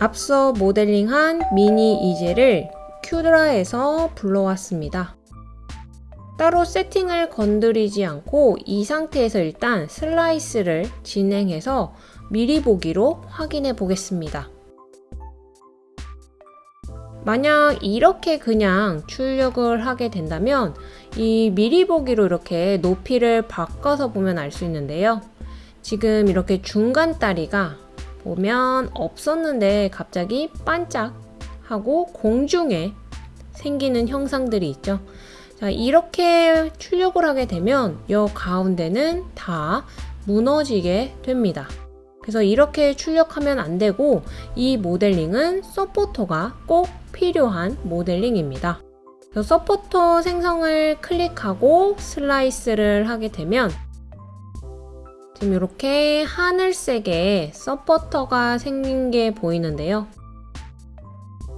앞서 모델링한 미니 이젤을 큐드라에서 불러왔습니다. 따로 세팅을 건드리지 않고 이 상태에서 일단 슬라이스를 진행해서 미리 보기로 확인해 보겠습니다. 만약 이렇게 그냥 출력을 하게 된다면 이 미리 보기로 이렇게 높이를 바꿔서 보면 알 수 있는데요. 지금 이렇게 중간 다리가 보면 없었는데 갑자기 반짝하고 공중에 생기는 형상들이 있죠. 자, 이렇게 출력을 하게 되면 이 가운데는 다 무너지게 됩니다. 그래서 이렇게 출력하면 안 되고 이 모델링은 서포터가 꼭 필요한 모델링입니다. 서포터 생성을 클릭하고 슬라이스를 하게 되면 지금 이렇게 하늘색의 서포터가 생긴 게 보이는데요.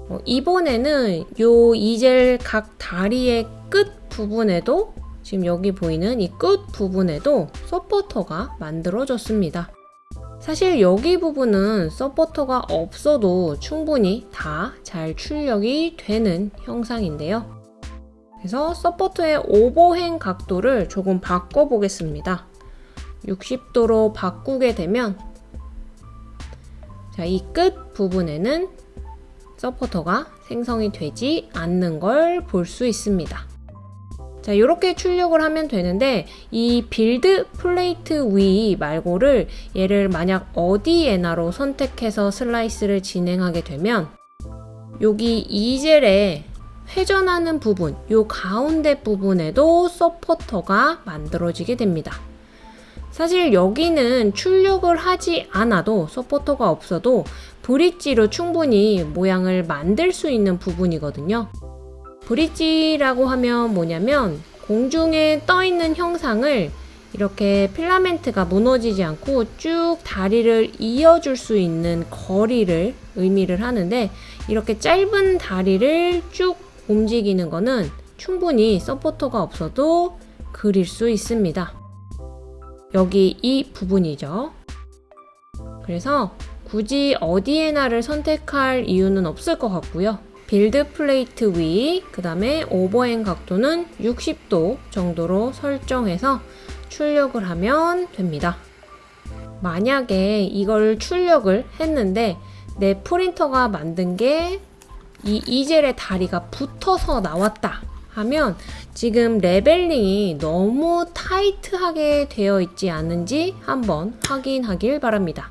어, 이번에는 요 이젤 각 다리의 끝 부분에도 지금 여기 보이는 이 끝 부분에도 서포터가 만들어졌습니다. 사실 여기 부분은 서포터가 없어도 충분히 다 잘 출력이 되는 형상인데요. 그래서 서포터의 overhang 각도를 조금 바꿔 보겠습니다. 60도로 바꾸게 되면 자, 이 끝 부분에는 서포터가 생성이 되지 않는 걸 볼 수 있습니다. 자, 이렇게 출력을 하면 되는데 이 build plate 위 말고를 얘를 만약 어디에나로 선택해서 슬라이스를 진행하게 되면 여기 이젤에 회전하는 부분, 요 가운데 부분에도 서포터가 만들어지게 됩니다. 사실 여기는 출력을 하지 않아도 서포터가 없어도 브릿지로 충분히 모양을 만들 수 있는 부분이거든요. 브릿지라고 하면 뭐냐면 공중에 떠 있는 형상을 이렇게 필라멘트가 무너지지 않고 쭉 다리를 이어줄 수 있는 거리를 의미를 하는데 이렇게 짧은 다리를 쭉 움직이는 거는 충분히 서포터가 없어도 그릴 수 있습니다. 여기 이 부분이죠. 그래서 굳이 어디에나를 선택할 이유는 없을 것 같고요. build plate 위, 그 다음에 overhang 각도는 60도 정도로 설정해서 출력을 하면 됩니다. 만약에 이걸 출력을 했는데 내 프린터가 만든 게 이 이젤의 다리가 붙어서 나왔다 하면 지금 leveling이 너무 타이트하게 되어 있지 않은지 한번 확인하길 바랍니다.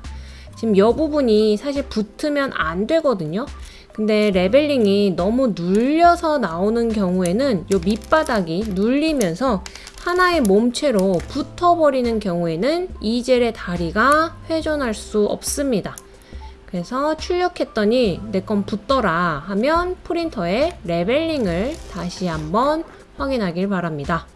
지금 이 부분이 사실 붙으면 안 되거든요. 근데 leveling이 너무 눌려서 나오는 경우에는 이 밑바닥이 눌리면서 하나의 몸체로 붙어버리는 경우에는 이젤의 다리가 회전할 수 없습니다. 그래서 출력했더니 내 건 붙더라 하면 프린터에 레벨링을 다시 한번 확인하길 바랍니다.